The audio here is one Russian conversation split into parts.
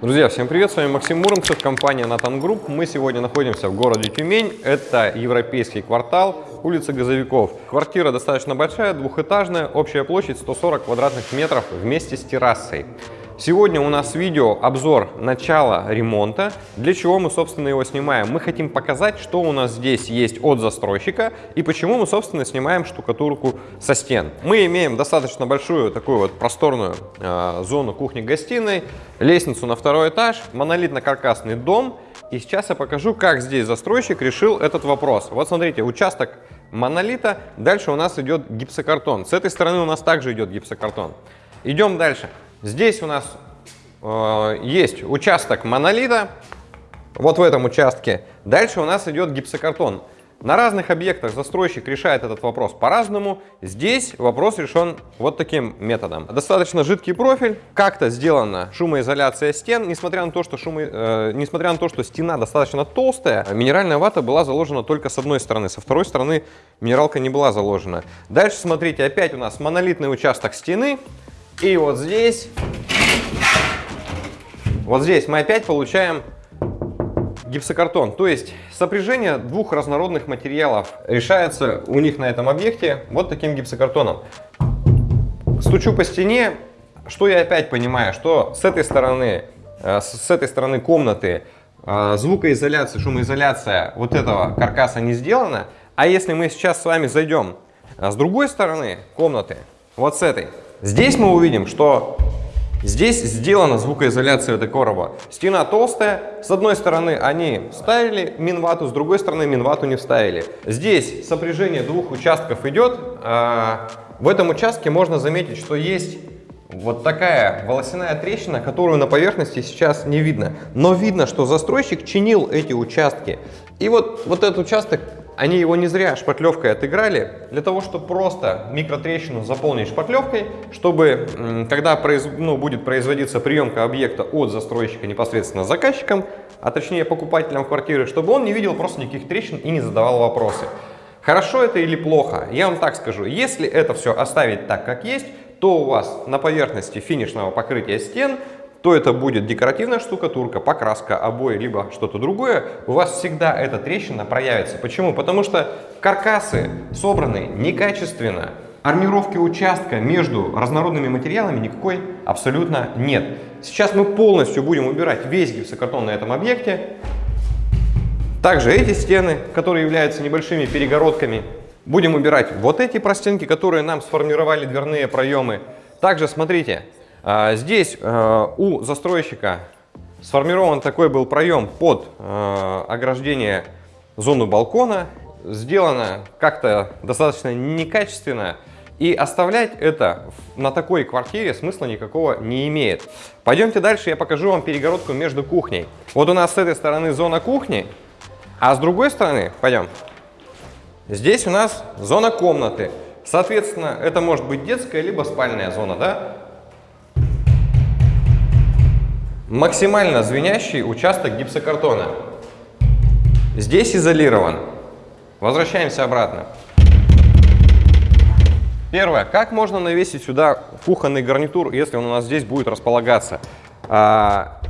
Друзья, всем привет! С вами Максим Муромцев, компания Натан Групп. Мы сегодня находимся в городе Тюмень. Это европейский квартал, улица Газовиков. Квартира достаточно большая, двухэтажная, общая площадь 140 квадратных метров вместе с террасой. Сегодня у нас видео обзор начала ремонта. Для чего мы, собственно, его снимаем? Мы хотим показать, что у нас здесь есть от застройщика и почему мы, собственно, снимаем штукатурку со стен. Мы имеем достаточно большую такую вот просторную э, зону кухни-гостиной, лестницу на второй этаж, монолитно-каркасный дом. И сейчас я покажу, как здесь застройщик решил этот вопрос. Вот смотрите, участок монолита, дальше у нас идет гипсокартон. С этой стороны у нас также идет гипсокартон. Идем дальше. Здесь у нас э, есть участок монолита, вот в этом участке. Дальше у нас идет гипсокартон. На разных объектах застройщик решает этот вопрос по-разному. Здесь вопрос решен вот таким методом. Достаточно жидкий профиль, как-то сделана шумоизоляция стен. Несмотря на, то, что шумо, э, несмотря на то, что стена достаточно толстая, минеральная вата была заложена только с одной стороны. Со второй стороны минералка не была заложена. Дальше, смотрите, опять у нас монолитный участок стены. И вот здесь, вот здесь мы опять получаем гипсокартон. То есть сопряжение двух разнородных материалов решается у них на этом объекте вот таким гипсокартоном. Стучу по стене, что я опять понимаю, что с этой стороны, э, с этой стороны комнаты э, звукоизоляция, шумоизоляция вот этого каркаса не сделана. А если мы сейчас с вами зайдем э, с другой стороны комнаты, вот с этой, Здесь мы увидим, что здесь сделана звукоизоляция этой короба. Стена толстая, с одной стороны они вставили минвату, с другой стороны минвату не вставили. Здесь сопряжение двух участков идет. А, в этом участке можно заметить, что есть вот такая волосяная трещина, которую на поверхности сейчас не видно. Но видно, что застройщик чинил эти участки. И вот, вот этот участок они его не зря шпатлевкой отыграли, для того, чтобы просто микротрещину заполнить шпатлевкой, чтобы, когда произ... ну, будет производиться приемка объекта от застройщика непосредственно заказчиком, а точнее покупателям квартиры, чтобы он не видел просто никаких трещин и не задавал вопросы. Хорошо это или плохо? Я вам так скажу, если это все оставить так, как есть, то у вас на поверхности финишного покрытия стен то это будет декоративная штукатурка, покраска, обои, либо что-то другое, у вас всегда эта трещина проявится. Почему? Потому что каркасы собраны некачественно, армировки участка между разнородными материалами никакой абсолютно нет. Сейчас мы полностью будем убирать весь гипсокартон на этом объекте. Также эти стены, которые являются небольшими перегородками, будем убирать вот эти простенки, которые нам сформировали дверные проемы. Также смотрите, здесь э, у застройщика сформирован такой был проем под э, ограждение зону балкона. Сделано как-то достаточно некачественно. И оставлять это на такой квартире смысла никакого не имеет. Пойдемте дальше, я покажу вам перегородку между кухней. Вот у нас с этой стороны зона кухни, а с другой стороны, пойдем, здесь у нас зона комнаты. Соответственно, это может быть детская либо спальная зона, да? Максимально звенящий участок гипсокартона. Здесь изолирован. Возвращаемся обратно. Первое. Как можно навесить сюда кухонный гарнитур, если он у нас здесь будет располагаться? А,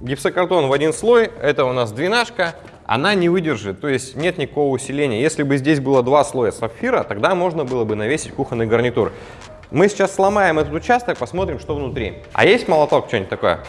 гипсокартон в один слой, это у нас двенашка, она не выдержит, то есть нет никакого усиления. Если бы здесь было два слоя сапфира, тогда можно было бы навесить кухонный гарнитур. Мы сейчас сломаем этот участок, посмотрим, что внутри. А есть молоток, что-нибудь такое?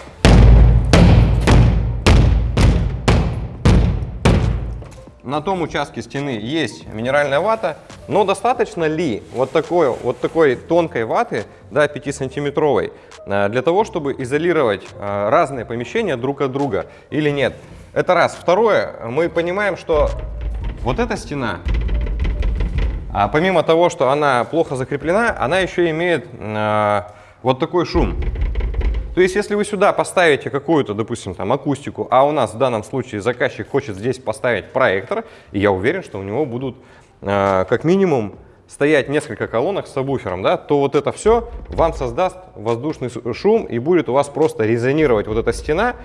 На том участке стены есть минеральная вата, но достаточно ли вот такой, вот такой тонкой ваты, да, 5-сантиметровой, э, для того, чтобы изолировать э, разные помещения друг от друга или нет? Это раз. Второе, мы понимаем, что вот эта стена, а помимо того, что она плохо закреплена, она еще имеет э, вот такой шум. То есть, если вы сюда поставите какую-то, допустим, там акустику, а у нас в данном случае заказчик хочет здесь поставить проектор, и я уверен, что у него будут э, как минимум стоять несколько колонок с сабвуфером, да, то вот это все вам создаст воздушный шум и будет у вас просто резонировать вот эта стена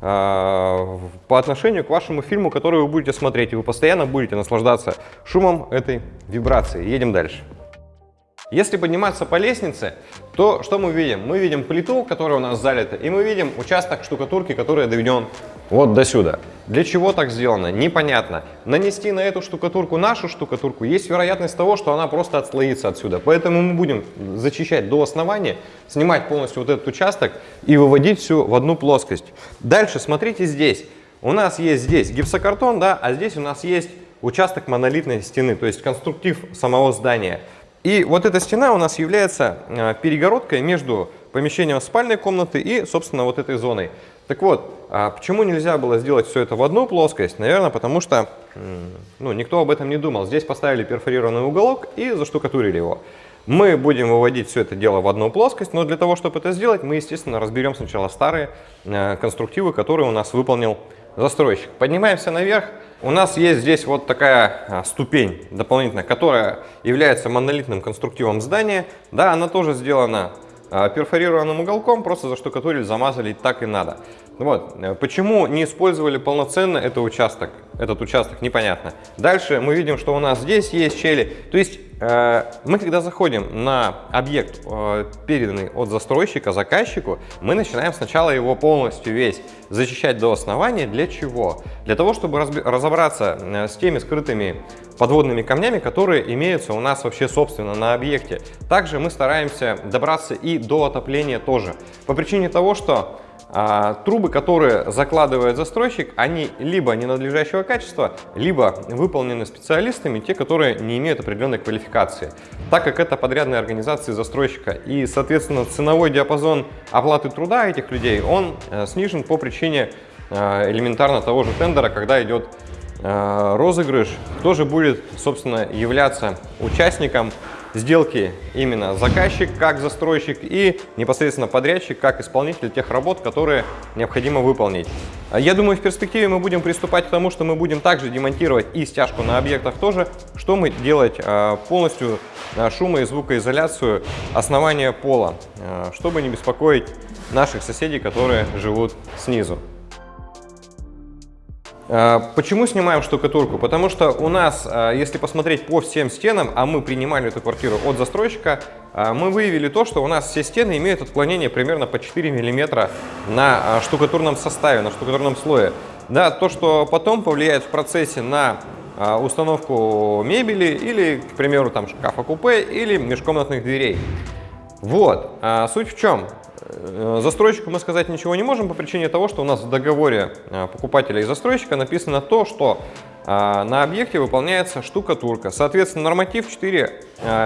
э, по отношению к вашему фильму, который вы будете смотреть, и вы постоянно будете наслаждаться шумом этой вибрации. Едем дальше. Если подниматься по лестнице, то что мы видим? Мы видим плиту, которая у нас залита, и мы видим участок штукатурки, который доведен вот до сюда. Для чего так сделано? Непонятно. Нанести на эту штукатурку нашу штукатурку, есть вероятность того, что она просто отслоится отсюда. Поэтому мы будем зачищать до основания, снимать полностью вот этот участок и выводить все в одну плоскость. Дальше смотрите здесь. У нас есть здесь гипсокартон, да, а здесь у нас есть участок монолитной стены, то есть конструктив самого здания. И вот эта стена у нас является э, перегородкой между помещением спальной комнаты и, собственно, вот этой зоной. Так вот, а почему нельзя было сделать все это в одну плоскость? Наверное, потому что ну, никто об этом не думал. Здесь поставили перфорированный уголок и заштукатурили его. Мы будем выводить все это дело в одну плоскость, но для того, чтобы это сделать, мы, естественно, разберем сначала старые э, конструктивы, которые у нас выполнил застройщик. Поднимаемся наверх. У нас есть здесь вот такая а, ступень дополнительная, которая является монолитным конструктивом здания. Да, она тоже сделана а, перфорированным уголком, просто заштукатурили, замазали, так и надо. Вот. Почему не использовали полноценно этот участок? Этот участок непонятно. Дальше мы видим, что у нас здесь есть щели. То есть э, мы, когда заходим на объект, э, переданный от застройщика заказчику, мы начинаем сначала его полностью весь зачищать до основания. Для чего? Для того, чтобы разобраться э, с теми скрытыми подводными камнями, которые имеются у нас вообще собственно на объекте. Также мы стараемся добраться и до отопления тоже. По причине того, что трубы, которые закладывает застройщик, они либо ненадлежащего качества, либо выполнены специалистами, те, которые не имеют определенной квалификации. Так как это подрядная организация застройщика и, соответственно, ценовой диапазон оплаты труда этих людей, он э, снижен по причине э, элементарно того же тендера, когда идет э, розыгрыш, кто же будет, собственно, являться участником сделки именно заказчик как застройщик и непосредственно подрядчик как исполнитель тех работ, которые необходимо выполнить. Я думаю, в перспективе мы будем приступать к тому, что мы будем также демонтировать и стяжку на объектах тоже, что мы делать а, полностью а, шумо- и звукоизоляцию основания пола, а, чтобы не беспокоить наших соседей, которые живут снизу. А, почему снимаем штукатурку? Потому что у нас, а, если посмотреть по всем стенам, а мы принимали эту квартиру от застройщика, а, мы выявили то, что у нас все стены имеют отклонение примерно по 4 мм на штукатурном составе, на штукатурном слое. Да, то, что потом повлияет в процессе на установку мебели или, к примеру, там шкафа-купе или межкомнатных дверей. Вот, суть в чем? Э, застройщику мы сказать ничего не можем по причине того, что у нас в договоре э, покупателя и застройщика написано то, что э, на объекте выполняется штукатурка. Соответственно, норматив 4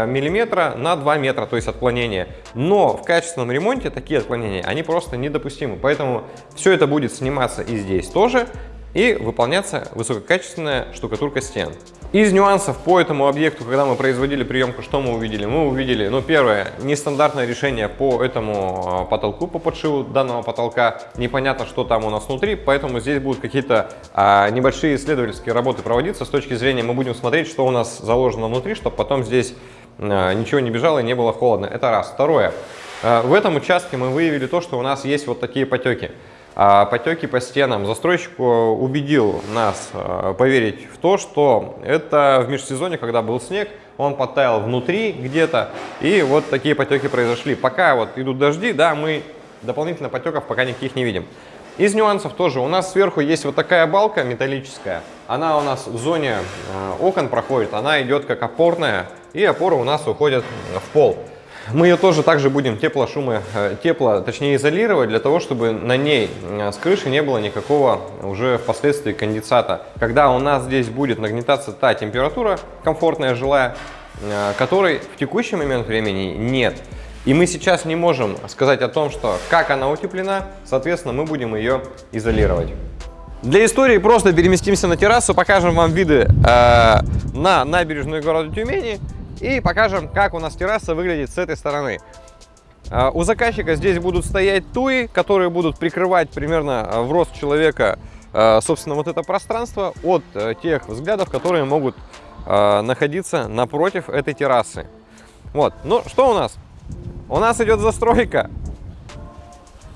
миллиметра на 2 метра, то есть отклонение. Но в качественном ремонте такие отклонения, они просто недопустимы. Поэтому все это будет сниматься и здесь тоже и выполняться высококачественная штукатурка стен. Из нюансов по этому объекту, когда мы производили приемку, что мы увидели? Мы увидели, ну, первое, нестандартное решение по этому а, потолку, по подшиву данного потолка. Непонятно, что там у нас внутри, поэтому здесь будут какие-то а, небольшие исследовательские работы проводиться. С точки зрения мы будем смотреть, что у нас заложено внутри, чтобы потом здесь а, ничего не бежало и не было холодно. Это раз. Второе. А, в этом участке мы выявили то, что у нас есть вот такие потеки. А потеки по стенам. Застройщик э, убедил нас э, поверить в то, что это в межсезонье, когда был снег, он подтаял внутри где-то, и вот такие потеки произошли. Пока вот идут дожди, да, мы дополнительно потеков пока никаких не видим. Из нюансов тоже у нас сверху есть вот такая балка металлическая. Она у нас в зоне э, окон проходит, она идет как опорная, и опоры у нас уходят в пол. Мы ее тоже также будем тепло, шумы, э, тепло, точнее изолировать, для того, чтобы на ней э, с крыши не было никакого уже впоследствии конденсата. Когда у нас здесь будет нагнетаться та температура комфортная, жилая, э, которой в текущий момент времени нет. И мы сейчас не можем сказать о том, что как она утеплена, соответственно, мы будем ее изолировать. Для истории просто переместимся на террасу, покажем вам виды э, на набережную города Тюмени и покажем, как у нас терраса выглядит с этой стороны. А, у заказчика здесь будут стоять туи, которые будут прикрывать примерно а, в рост человека, а, собственно, вот это пространство от э, тех взглядов, которые могут находиться напротив этой террасы. Вот, ну что у нас? У нас идет застройка.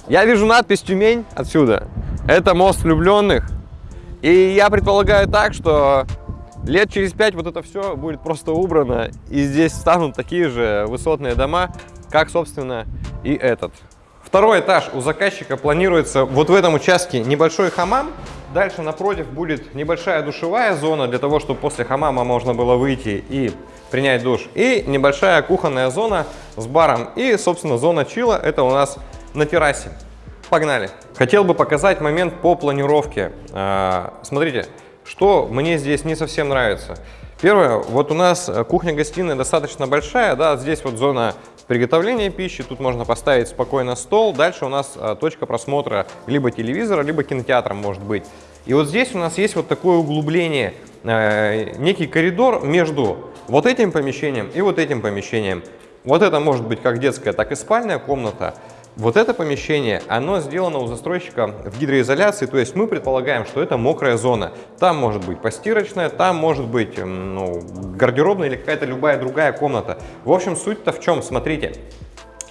Я вижу надпись «Тюмень» отсюда. Это мост влюбленных. И я предполагаю так, что Лет через пять вот это все будет просто убрано, и здесь станут такие же высотные дома, как, собственно, и этот. Второй этаж у заказчика планируется вот в этом участке небольшой хамам. Дальше напротив будет небольшая душевая зона для того, чтобы после хамама можно было выйти и принять душ. И небольшая кухонная зона с баром. И, собственно, зона чила это у нас на террасе. Погнали! Хотел бы показать момент по планировке. А, смотрите, что мне здесь не совсем нравится. Первое, вот у нас кухня-гостиная достаточно большая, да, здесь вот зона приготовления пищи, тут можно поставить спокойно стол, дальше у нас а, точка просмотра либо телевизора, либо кинотеатра может быть. И вот здесь у нас есть вот такое углубление, э, некий коридор между вот этим помещением и вот этим помещением. Вот это может быть как детская, так и спальная комната. Вот это помещение, оно сделано у застройщика в гидроизоляции, то есть мы предполагаем, что это мокрая зона. Там может быть постирочная, там может быть ну, гардеробная или какая-то любая другая комната. В общем, суть-то в чем? Смотрите,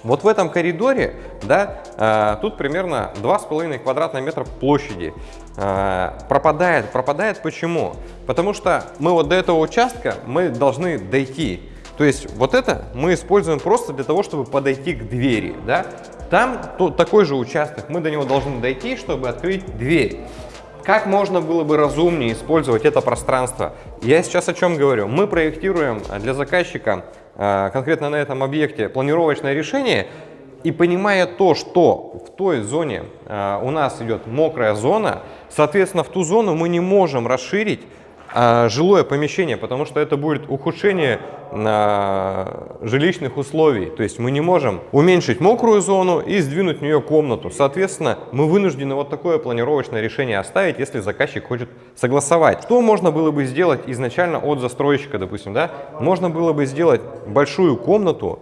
вот в этом коридоре, да, э, тут примерно 2,5 квадратных метра площади э, пропадает. Пропадает почему? Потому что мы вот до этого участка мы должны дойти. То есть вот это мы используем просто для того, чтобы подойти к двери, да. Там то, такой же участок, мы до него должны дойти, чтобы открыть дверь. Как можно было бы разумнее использовать это пространство? Я сейчас о чем говорю? Мы проектируем для заказчика а, конкретно на этом объекте планировочное решение и понимая то, что в той зоне а, у нас идет мокрая зона, соответственно, в ту зону мы не можем расширить жилое помещение, потому что это будет ухудшение а, жилищных условий. То есть мы не можем уменьшить мокрую зону и сдвинуть в нее комнату. Соответственно, мы вынуждены вот такое планировочное решение оставить, если заказчик хочет согласовать. Что можно было бы сделать изначально от застройщика, допустим, да? Можно было бы сделать большую комнату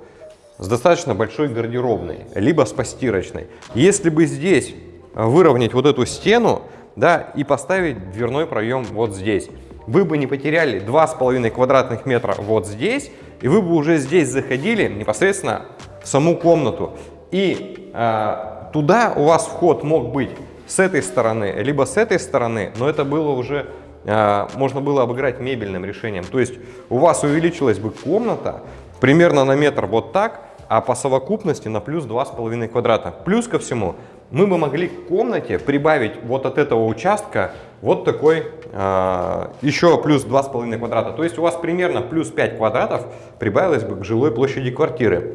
с достаточно большой гардеробной, либо с постирочной. Если бы здесь выровнять вот эту стену, да, и поставить дверной проем вот здесь вы бы не потеряли 2,5 квадратных метра вот здесь, и вы бы уже здесь заходили непосредственно в саму комнату. И э, туда у вас вход мог быть с этой стороны, либо с этой стороны, но это было уже, э, можно было обыграть мебельным решением. То есть у вас увеличилась бы комната примерно на метр вот так, а по совокупности на плюс 2,5 квадрата. Плюс ко всему, мы бы могли к комнате прибавить вот от этого участка вот такой э, еще плюс 2,5 квадрата. То есть у вас примерно плюс 5 квадратов прибавилось бы к жилой площади квартиры.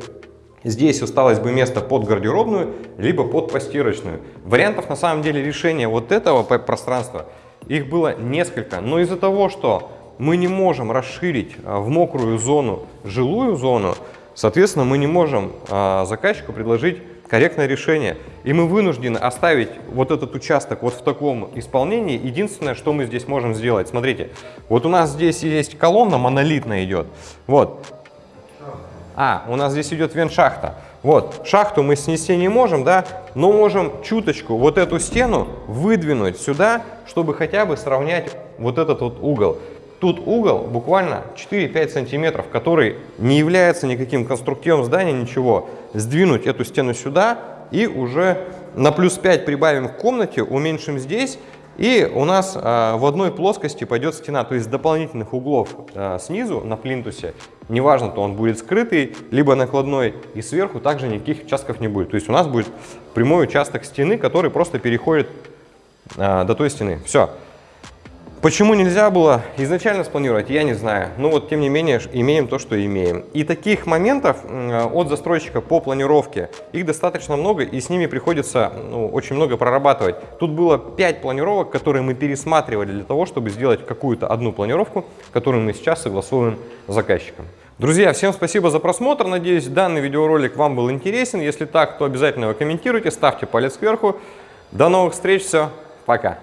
Здесь осталось бы место под гардеробную, либо под постирочную. Вариантов на самом деле решения вот этого пространства, их было несколько. Но из-за того, что мы не можем расширить а, в мокрую зону жилую зону, соответственно, мы не можем э, заказчику предложить корректное решение. И мы вынуждены оставить вот этот участок вот в таком исполнении. Единственное, что мы здесь можем сделать, смотрите, вот у нас здесь есть колонна монолитная идет. Вот. А, у нас здесь идет вент-шахта. Вот, шахту мы снести не можем, да, но можем чуточку вот эту стену выдвинуть сюда, чтобы хотя бы сравнять вот этот вот угол. Тут угол буквально 4-5 сантиметров, который не является никаким конструктивом здания, ничего. Сдвинуть эту стену сюда и уже на плюс 5 прибавим в комнате, уменьшим здесь. И у нас а, в одной плоскости пойдет стена, то есть дополнительных углов а, снизу на плинтусе, неважно, то он будет скрытый, либо накладной, и сверху также никаких участков не будет. То есть у нас будет прямой участок стены, который просто переходит а, до той стены. Все. Почему нельзя было изначально спланировать, я не знаю. Но вот тем не менее имеем то, что имеем. И таких моментов от застройщика по планировке, их достаточно много и с ними приходится ну, очень много прорабатывать. Тут было 5 планировок, которые мы пересматривали для того, чтобы сделать какую-то одну планировку, которую мы сейчас согласуем с заказчиком. Друзья, всем спасибо за просмотр. Надеюсь, данный видеоролик вам был интересен. Если так, то обязательно его комментируйте, ставьте палец кверху. До новых встреч, все, пока.